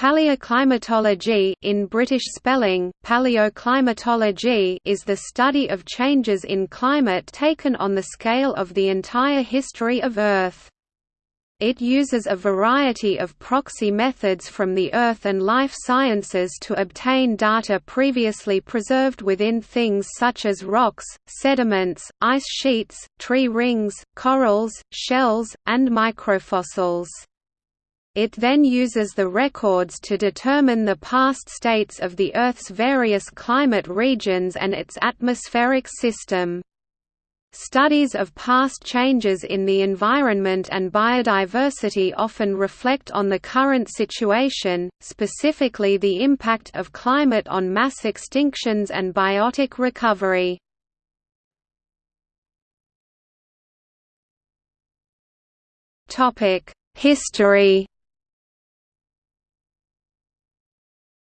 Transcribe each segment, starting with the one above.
Paleoclimatology in British spelling, paleoclimatology is the study of changes in climate taken on the scale of the entire history of Earth. It uses a variety of proxy methods from the earth and life sciences to obtain data previously preserved within things such as rocks, sediments, ice sheets, tree rings, corals, shells, and microfossils. It then uses the records to determine the past states of the Earth's various climate regions and its atmospheric system. Studies of past changes in the environment and biodiversity often reflect on the current situation, specifically the impact of climate on mass extinctions and biotic recovery. History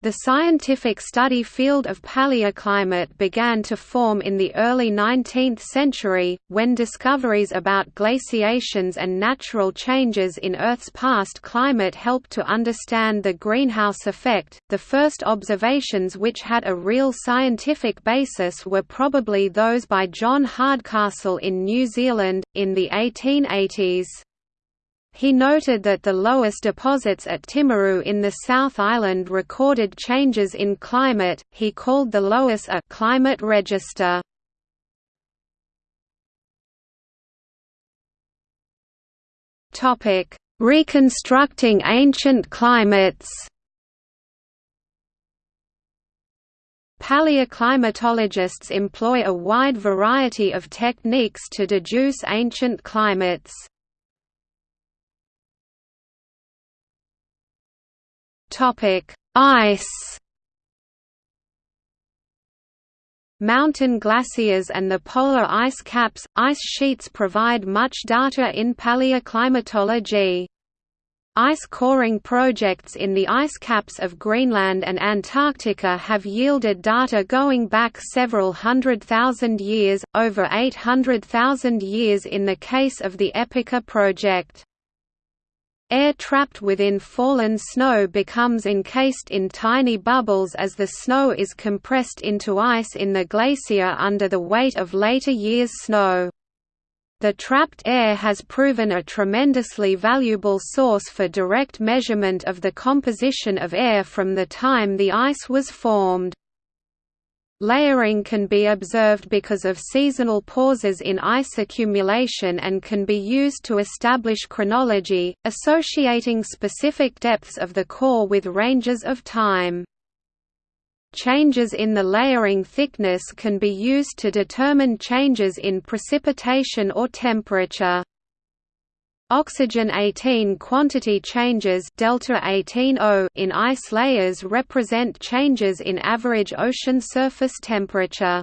The scientific study field of paleoclimate began to form in the early 19th century, when discoveries about glaciations and natural changes in Earth's past climate helped to understand the greenhouse effect. The first observations which had a real scientific basis were probably those by John Hardcastle in New Zealand, in the 1880s. He noted that the loess deposits at Timaru in the South Island recorded changes in climate. He called the Loess a climate register. Reconstructing ancient climates. Paleoclimatologists employ a wide variety of techniques to deduce ancient climates. Topic: Ice. Mountain glaciers and the polar ice caps, ice sheets provide much data in paleoclimatology. Ice coring projects in the ice caps of Greenland and Antarctica have yielded data going back several hundred thousand years, over 800,000 years in the case of the Epica project. Air trapped within fallen snow becomes encased in tiny bubbles as the snow is compressed into ice in the glacier under the weight of later years' snow. The trapped air has proven a tremendously valuable source for direct measurement of the composition of air from the time the ice was formed. Layering can be observed because of seasonal pauses in ice accumulation and can be used to establish chronology, associating specific depths of the core with ranges of time. Changes in the layering thickness can be used to determine changes in precipitation or temperature. Oxygen 18 quantity changes delta 18 in ice layers represent changes in average ocean surface temperature.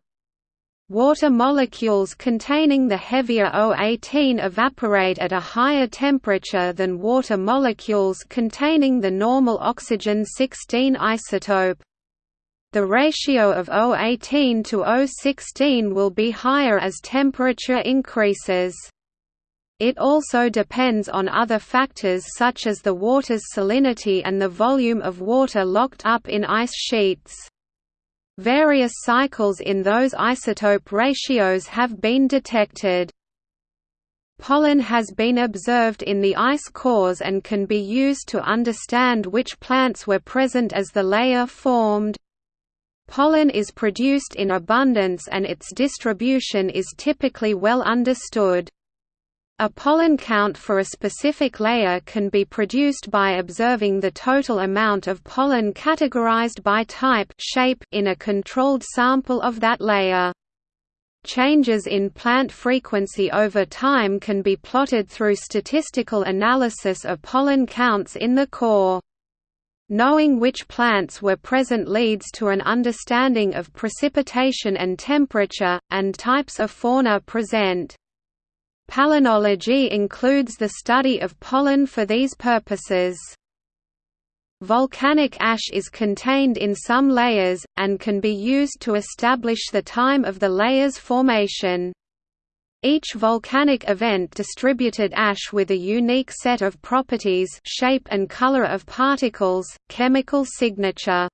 Water molecules containing the heavier O18 evaporate at a higher temperature than water molecules containing the normal oxygen 16 isotope. The ratio of O18 to O16 will be higher as temperature increases. It also depends on other factors such as the water's salinity and the volume of water locked up in ice sheets. Various cycles in those isotope ratios have been detected. Pollen has been observed in the ice cores and can be used to understand which plants were present as the layer formed. Pollen is produced in abundance and its distribution is typically well understood. A pollen count for a specific layer can be produced by observing the total amount of pollen categorized by type shape in a controlled sample of that layer. Changes in plant frequency over time can be plotted through statistical analysis of pollen counts in the core. Knowing which plants were present leads to an understanding of precipitation and temperature, and types of fauna present. Palynology includes the study of pollen for these purposes. Volcanic ash is contained in some layers, and can be used to establish the time of the layer's formation. Each volcanic event distributed ash with a unique set of properties shape and color of particles, chemical signature.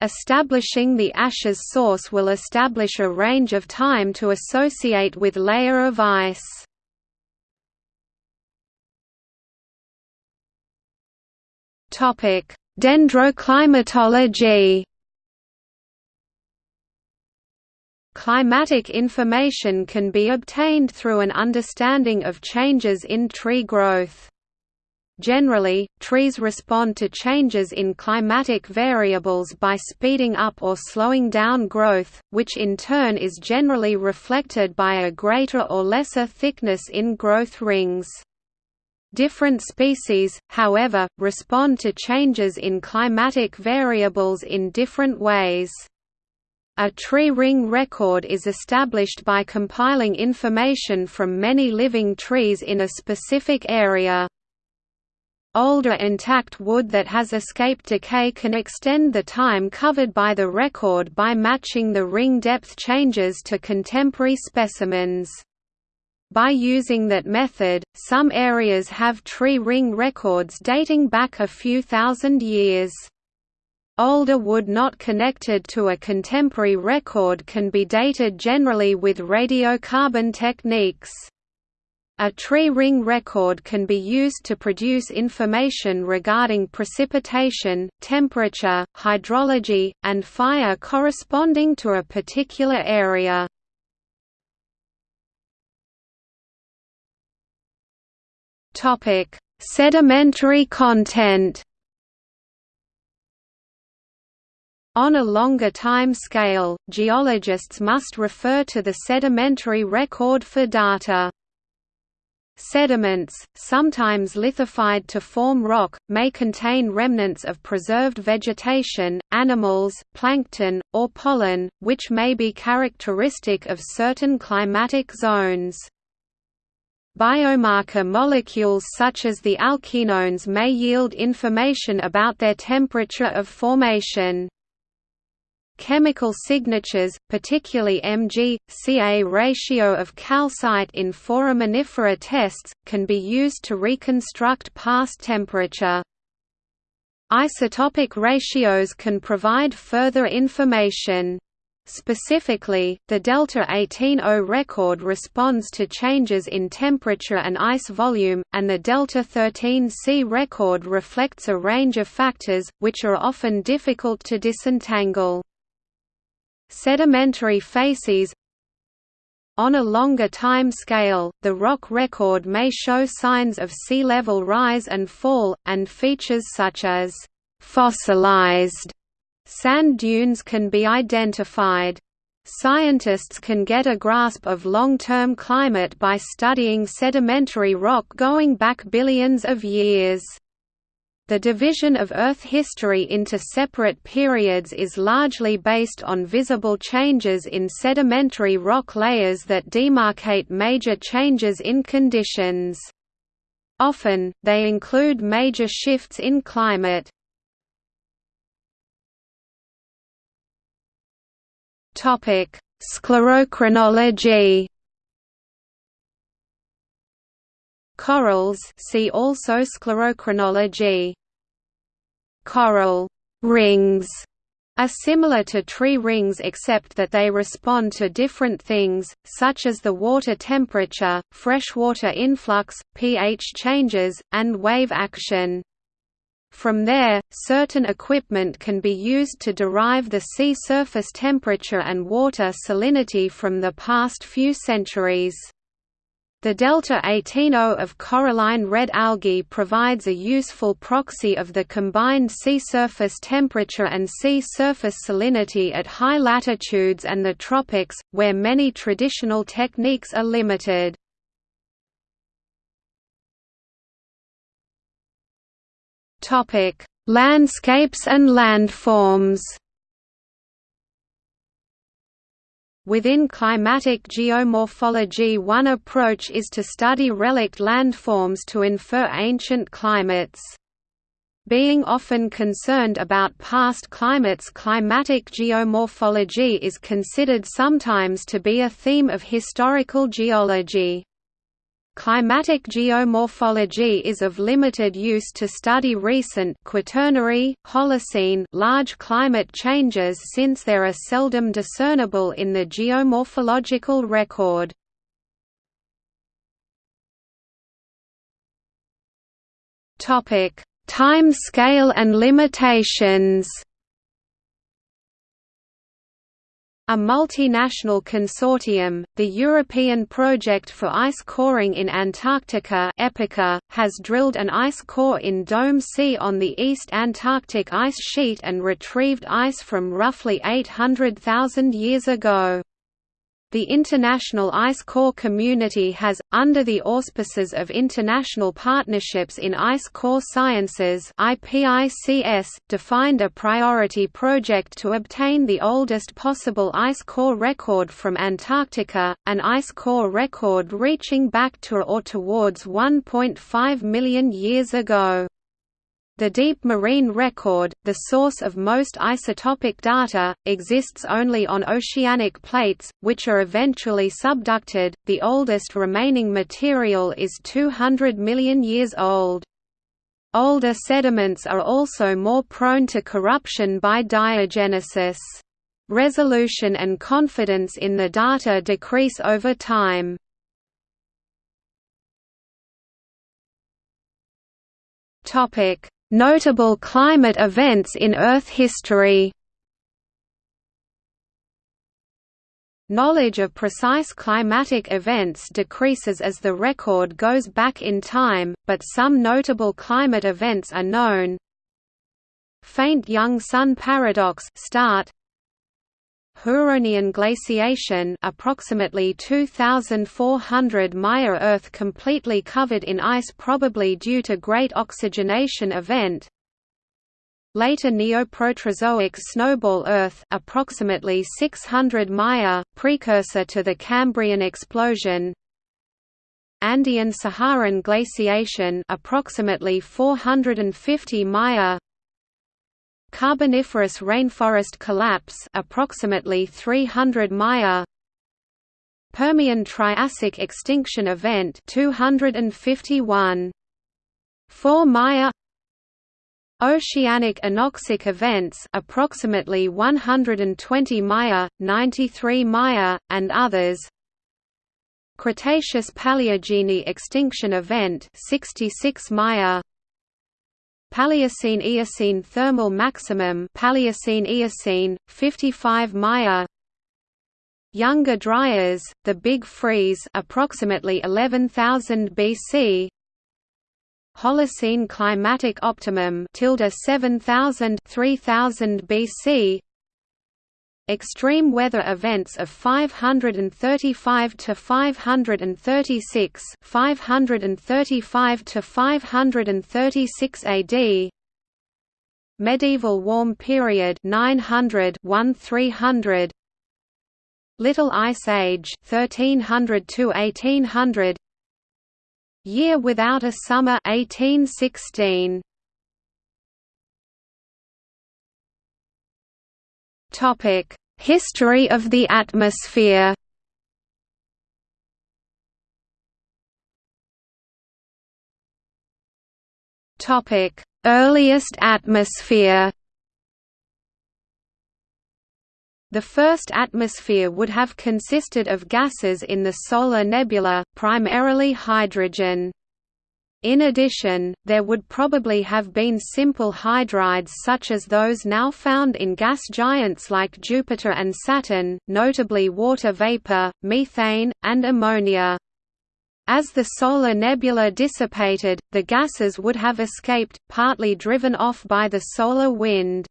Establishing the ash's source will establish a range of time to associate with layer of ice. Dendroclimatology Climatic information can be obtained through an understanding of changes in tree growth. Generally, trees respond to changes in climatic variables by speeding up or slowing down growth, which in turn is generally reflected by a greater or lesser thickness in growth rings. Different species, however, respond to changes in climatic variables in different ways. A tree ring record is established by compiling information from many living trees in a specific area. Older intact wood that has escaped decay can extend the time covered by the record by matching the ring depth changes to contemporary specimens. By using that method, some areas have tree ring records dating back a few thousand years. Older wood not connected to a contemporary record can be dated generally with radiocarbon techniques. A tree ring record can be used to produce information regarding precipitation, temperature, hydrology, and fire corresponding to a particular area. Sedimentary content On a longer time scale, geologists must refer to the sedimentary record for data. Sediments, sometimes lithified to form rock, may contain remnants of preserved vegetation, animals, plankton, or pollen, which may be characteristic of certain climatic zones. Biomarker molecules such as the alkenones may yield information about their temperature of formation. Chemical signatures, particularly Mg-Ca ratio of calcite in foraminifera tests, can be used to reconstruct past temperature. Isotopic ratios can provide further information. Specifically, the delta 18O record responds to changes in temperature and ice volume, and the delta 13C record reflects a range of factors, which are often difficult to disentangle. Sedimentary facies on a longer time scale, the rock record may show signs of sea level rise and fall, and features such as fossilized sand dunes can be identified. Scientists can get a grasp of long-term climate by studying sedimentary rock going back billions of years. The division of Earth history into separate periods is largely based on visible changes in sedimentary rock layers that demarcate major changes in conditions. Often, they include major shifts in climate. Sclerochronology Corals see also sclerochronology. Coral rings are similar to tree rings except that they respond to different things, such as the water temperature, freshwater influx, pH changes, and wave action. From there, certain equipment can be used to derive the sea surface temperature and water salinity from the past few centuries. The delta 18O of coralline red algae provides a useful proxy of the combined sea surface temperature and sea surface salinity at high latitudes and the tropics, where many traditional techniques are limited. Landscapes and landforms Within climatic geomorphology one approach is to study relict landforms to infer ancient climates. Being often concerned about past climates climatic geomorphology is considered sometimes to be a theme of historical geology. Climatic geomorphology is of limited use to study recent Quaternary, Holocene large climate changes since they are seldom discernible in the geomorphological record. Topic: Time scale and limitations A multinational consortium, the European Project for Ice Coring in Antarctica EPICA, has drilled an ice core in Dome C on the East Antarctic ice sheet and retrieved ice from roughly 800,000 years ago. The International Ice Core community has, under the auspices of International Partnerships in Ice Core Sciences defined a priority project to obtain the oldest possible ice core record from Antarctica, an ice core record reaching back to or towards 1.5 million years ago. The deep marine record, the source of most isotopic data, exists only on oceanic plates, which are eventually subducted. The oldest remaining material is 200 million years old. Older sediments are also more prone to corruption by diagenesis. Resolution and confidence in the data decrease over time. Topic: Notable climate events in Earth history Knowledge of precise climatic events decreases as the record goes back in time, but some notable climate events are known. Faint young sun paradox start Huronian glaciation approximately 2400 Maya Earth completely covered in ice probably due to great oxygenation event. Later Neoproterozoic snowball Earth approximately 600 Maya, precursor to the Cambrian explosion. Andean Saharan glaciation approximately 450 Maya Carboniferous rainforest collapse approximately 300 Maya. Permian Triassic extinction event 251 4 Maya. Oceanic anoxic events approximately 120 Maya, 93 Maya, and others. Cretaceous Paleogene extinction event 66 Maya Paleocene–Eocene thermal maximum Paleocene–Eocene, 55 Maya. Younger Dryas, the Big Freeze approximately 11,000 BC Holocene climatic optimum tilde 7000 3000 BC Extreme weather events of 535 to 536 535 to 536 AD Medieval warm period 900 1300 Little Ice Age 1300 to 1800 Year without a summer 1816 Topic: History of the atmosphere. Topic: Earliest atmosphere. The first atmosphere would have consisted of gases in the solar nebula, primarily hydrogen. In addition, there would probably have been simple hydrides such as those now found in gas giants like Jupiter and Saturn, notably water vapor, methane, and ammonia. As the solar nebula dissipated, the gases would have escaped, partly driven off by the solar wind.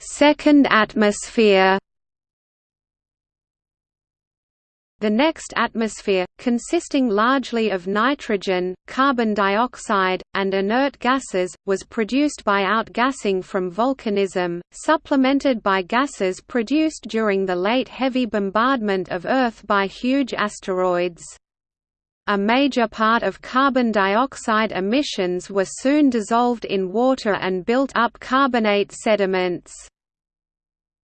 Second atmosphere The next atmosphere, consisting largely of nitrogen, carbon dioxide, and inert gases, was produced by outgassing from volcanism, supplemented by gases produced during the late heavy bombardment of Earth by huge asteroids. a major part of carbon dioxide emissions were soon dissolved in water and built up carbonate sediments.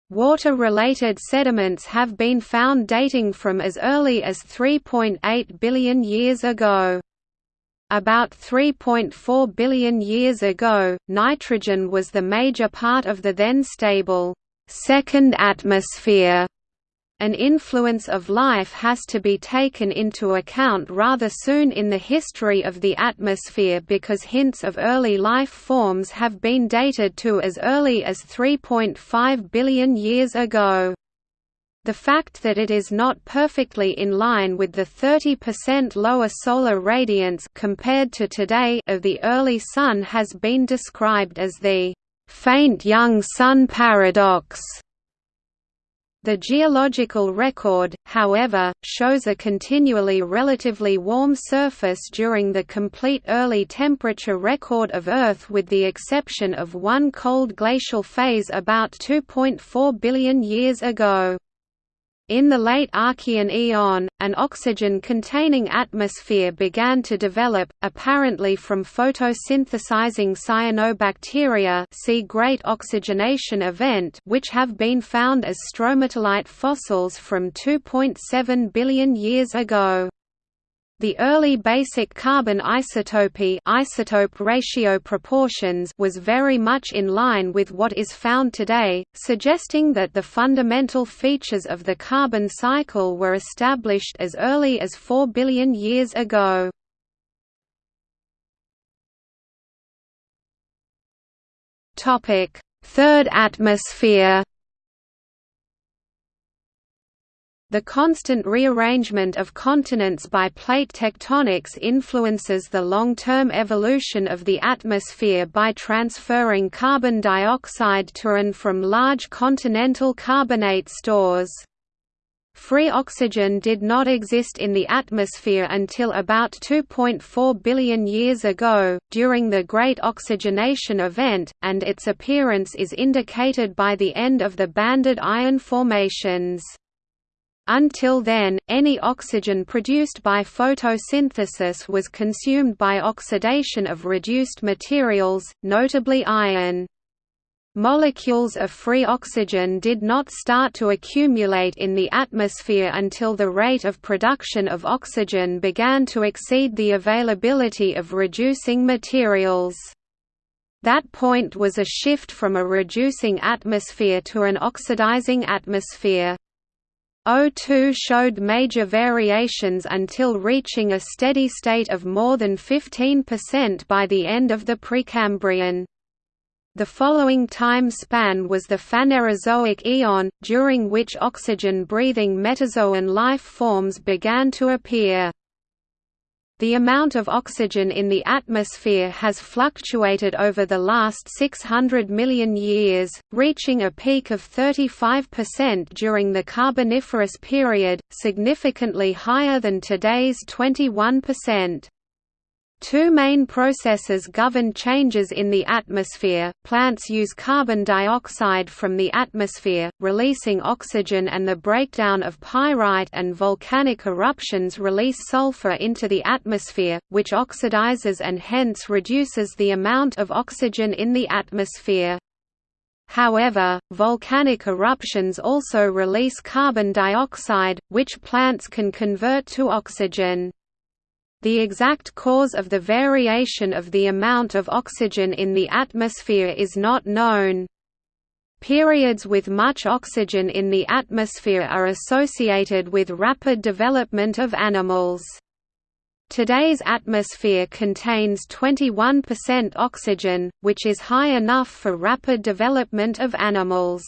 Water-related sediments have been found dating from as early as 3.8 billion years ago. About 3.4 billion years ago, nitrogen was the major part of the then stable second atmosphere an influence of life has to be taken into account rather soon in the history of the atmosphere because hints of early life forms have been dated to as early as 3.5 billion years ago. The fact that it is not perfectly in line with the 30% lower solar radiance compared to today of the early Sun has been described as the faint young Sun paradox. The geological record, however, shows a continually relatively warm surface during the complete early temperature record of Earth with the exception of one cold glacial phase about 2.4 billion years ago. In the late Archean eon, an oxygen-containing atmosphere began to develop, apparently from photosynthesizing cyanobacteria see Great Oxygenation Event which have been found as stromatolite fossils from 2.7 billion years ago. The early basic carbon isotopy isotope ratio proportions was very much in line with what is found today, suggesting that the fundamental features of the carbon cycle were established as early as 4 billion years ago. Third atmosphere The constant rearrangement of continents by plate tectonics influences the long-term evolution of the atmosphere by transferring carbon dioxide to and from large continental carbonate stores. Free oxygen did not exist in the atmosphere until about 2.4 billion years ago, during the Great Oxygenation Event, and its appearance is indicated by the end of the banded iron formations. Until then, any oxygen produced by photosynthesis was consumed by oxidation of reduced materials, notably iron. Molecules of free oxygen did not start to accumulate in the atmosphere until the rate of production of oxygen began to exceed the availability of reducing materials. That point was a shift from a reducing atmosphere to an oxidizing atmosphere. O2 showed major variations until reaching a steady state of more than 15% by the end of the Precambrian. The following time span was the Phanerozoic eon, during which oxygen-breathing metazoan life forms began to appear. The amount of oxygen in the atmosphere has fluctuated over the last 600 million years, reaching a peak of 35% during the Carboniferous period, significantly higher than today's 21%. Two main processes govern changes in the atmosphere. Plants use carbon dioxide from the atmosphere, releasing oxygen, and the breakdown of pyrite and volcanic eruptions release sulfur into the atmosphere, which oxidizes and hence reduces the amount of oxygen in the atmosphere. However, volcanic eruptions also release carbon dioxide, which plants can convert to oxygen. The exact cause of the variation of the amount of oxygen in the atmosphere is not known. Periods with much oxygen in the atmosphere are associated with rapid development of animals. Today's atmosphere contains 21% oxygen, which is high enough for rapid development of animals.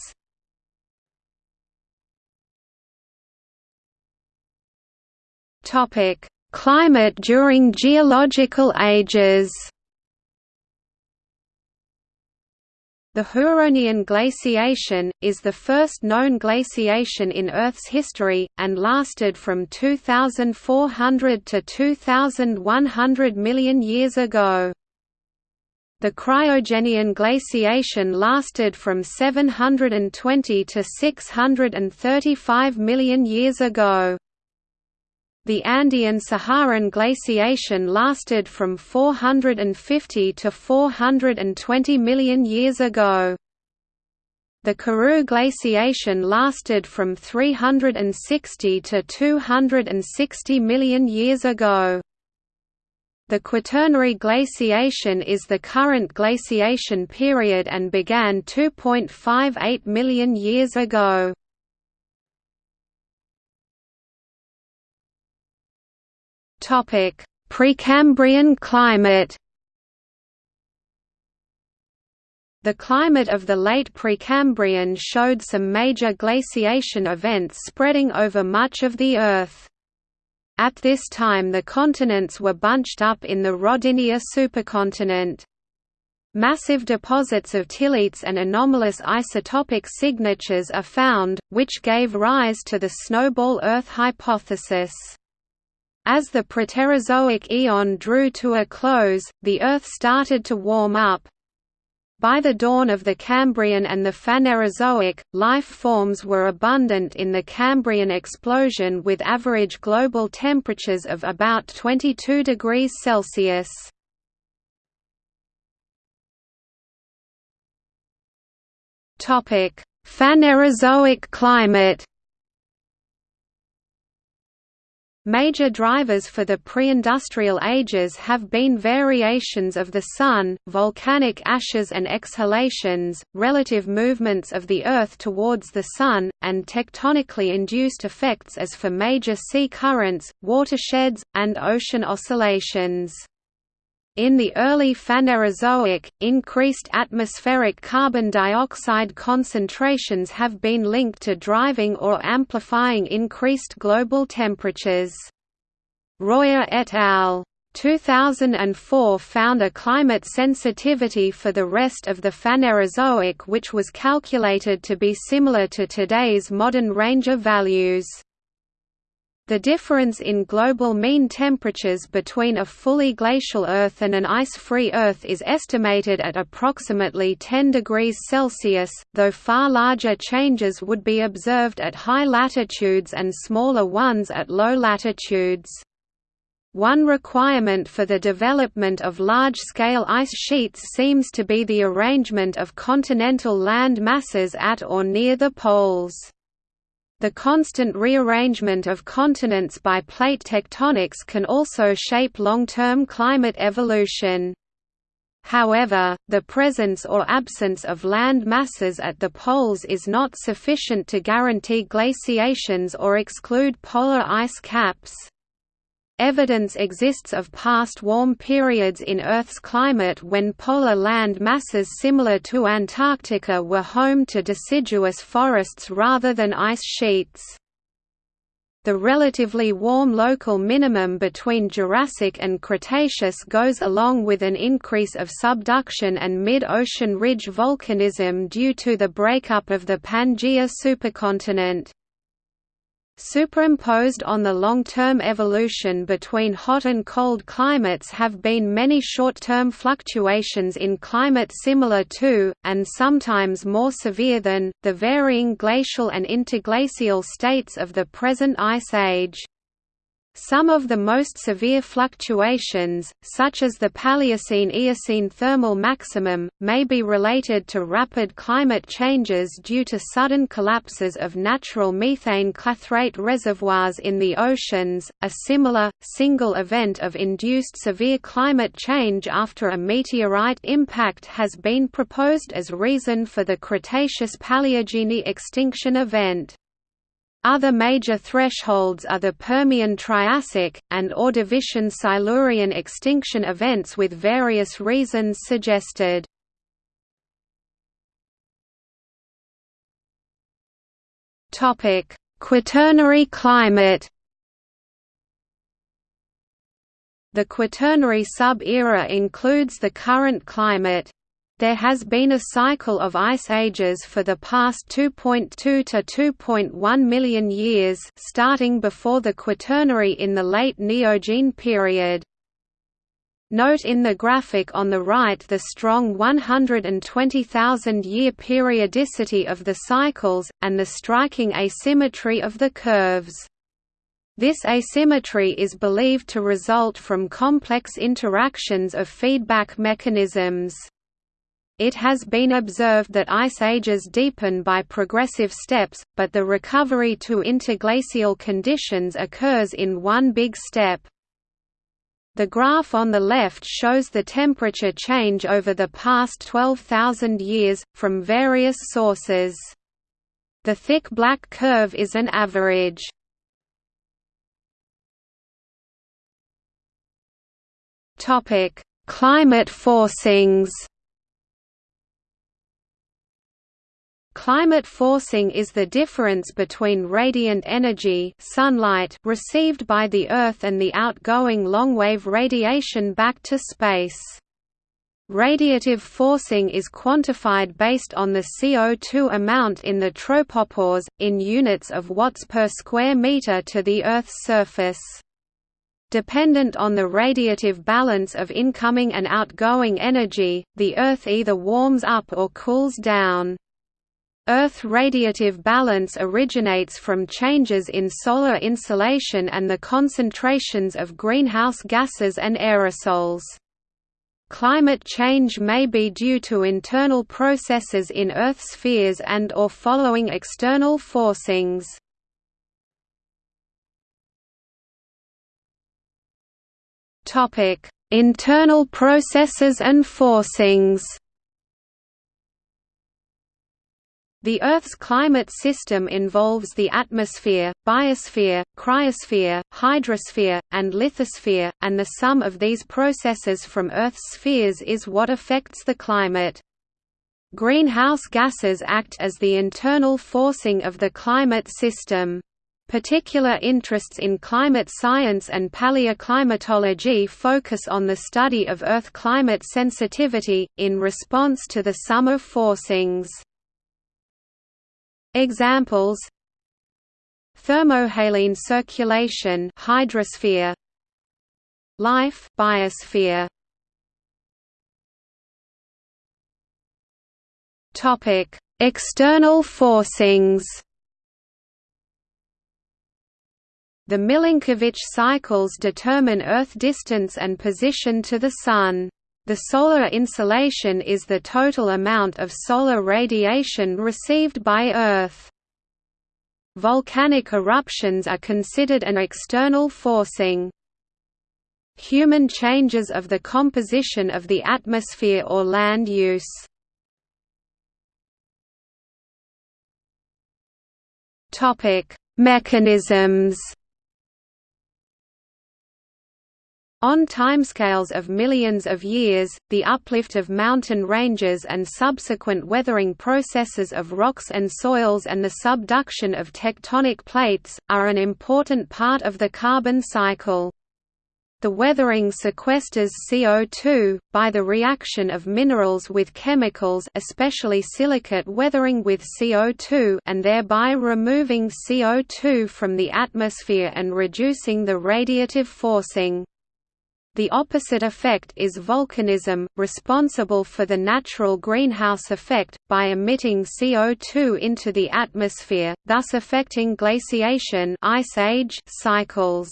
Topic: Climate during geological ages The Huronian glaciation, is the first known glaciation in Earth's history, and lasted from 2,400 to 2,100 million years ago. The Cryogenian glaciation lasted from 720 to 635 million years ago. The Andean-Saharan glaciation lasted from 450 to 420 million years ago. The Karoo glaciation lasted from 360 to 260 million years ago. The Quaternary glaciation is the current glaciation period and began 2.58 million years ago. Topic: Precambrian climate. The climate of the late Precambrian showed some major glaciation events spreading over much of the Earth. At this time the continents were bunched up in the Rodinia supercontinent. Massive deposits of tillites and anomalous isotopic signatures are found, which gave rise to the snowball Earth hypothesis. As the Proterozoic eon drew to a close, the Earth started to warm up. By the dawn of the Cambrian and the Phanerozoic, life forms were abundant in the Cambrian explosion with average global temperatures of about 22 degrees Celsius. Phanerozoic climate Major drivers for the pre-industrial ages have been variations of the Sun, volcanic ashes and exhalations, relative movements of the Earth towards the Sun, and tectonically induced effects as for major sea currents, watersheds, and ocean oscillations. In the early Phanerozoic, increased atmospheric carbon dioxide concentrations have been linked to driving or amplifying increased global temperatures. Royer et al. 2004 found a climate sensitivity for the rest of the Phanerozoic which was calculated to be similar to today's modern Ranger values. The difference in global mean temperatures between a fully glacial Earth and an ice-free Earth is estimated at approximately 10 degrees Celsius, though far larger changes would be observed at high latitudes and smaller ones at low latitudes. One requirement for the development of large-scale ice sheets seems to be the arrangement of continental land masses at or near the poles. The constant rearrangement of continents by plate tectonics can also shape long-term climate evolution. However, the presence or absence of land masses at the poles is not sufficient to guarantee glaciations or exclude polar ice caps. Evidence exists of past warm periods in Earth's climate when polar land masses similar to Antarctica were home to deciduous forests rather than ice sheets. The relatively warm local minimum between Jurassic and Cretaceous goes along with an increase of subduction and mid-ocean ridge volcanism due to the breakup of the Pangaea supercontinent. Superimposed on the long-term evolution between hot and cold climates have been many short-term fluctuations in climate similar to, and sometimes more severe than, the varying glacial and interglacial states of the present ice age. Some of the most severe fluctuations, such as the Paleocene–Eocene thermal maximum, may be related to rapid climate changes due to sudden collapses of natural methane clathrate reservoirs in the oceans. A similar, single event of induced severe climate change after a meteorite impact has been proposed as reason for the Cretaceous Paleogene extinction event. Other major thresholds are the Permian-Triassic, and Ordovician-Silurian extinction events with various reasons suggested. Quaternary climate The Quaternary sub-era includes the current climate. There has been a cycle of ice ages for the past 2.2 to 2.1 million years starting before the Quaternary in the late Neogene period. Note in the graphic on the right the strong 120,000-year periodicity of the cycles, and the striking asymmetry of the curves. This asymmetry is believed to result from complex interactions of feedback mechanisms. It has been observed that ice ages deepen by progressive steps, but the recovery to interglacial conditions occurs in one big step. The graph on the left shows the temperature change over the past 12,000 years, from various sources. The thick black curve is an average. Climate forcings Climate forcing is the difference between radiant energy sunlight received by the Earth and the outgoing longwave radiation back to space. Radiative forcing is quantified based on the CO2 amount in the tropopause, in units of watts per square meter to the Earth's surface. Dependent on the radiative balance of incoming and outgoing energy, the Earth either warms up or cools down. Earth radiative balance originates from changes in solar insolation and the concentrations of greenhouse gases and aerosols. Climate change may be due to internal processes in Earth spheres and or following external forcings. Internal processes and forcings The Earth's climate system involves the atmosphere, biosphere, cryosphere, hydrosphere, and lithosphere, and the sum of these processes from Earth's spheres is what affects the climate. Greenhouse gases act as the internal forcing of the climate system. Particular interests in climate science and paleoclimatology focus on the study of Earth climate sensitivity, in response to the sum of forcings. Examples. Thermohaline circulation hydrosphere. Life biosphere. Topic. External forcings. The Milankovitch cycles determine Earth distance and position to the Sun. The solar insolation is the total amount of solar radiation received by Earth. Volcanic eruptions are considered an external forcing. Human changes of the composition of the atmosphere or land use. Mechanisms On timescales of millions of years, the uplift of mountain ranges and subsequent weathering processes of rocks and soils and the subduction of tectonic plates, are an important part of the carbon cycle. The weathering sequesters CO2, by the reaction of minerals with chemicals especially silicate weathering with CO2 and thereby removing CO2 from the atmosphere and reducing the radiative forcing. The opposite effect is volcanism, responsible for the natural greenhouse effect, by emitting CO2 into the atmosphere, thus affecting glaciation ice age cycles.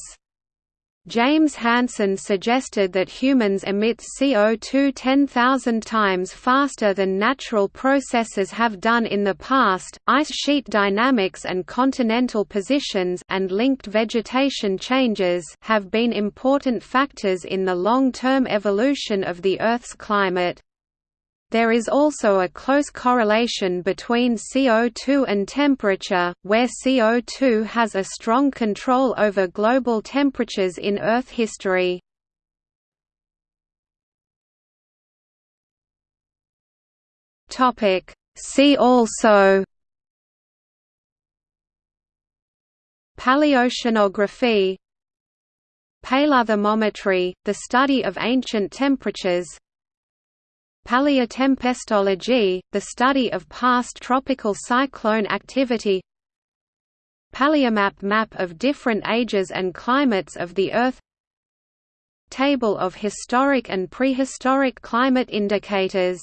James Hansen suggested that humans emit CO2 10,000 times faster than natural processes have done in the past. Ice sheet dynamics and continental positions and linked vegetation changes have been important factors in the long-term evolution of the Earth's climate. There is also a close correlation between CO2 and temperature, where CO2 has a strong control over global temperatures in Earth history. See also Paleoceanography Paleothermometry, the study of ancient temperatures Paleotempestology, the study of past tropical cyclone activity. Paleomap map of different ages and climates of the Earth. Table of historic and prehistoric climate indicators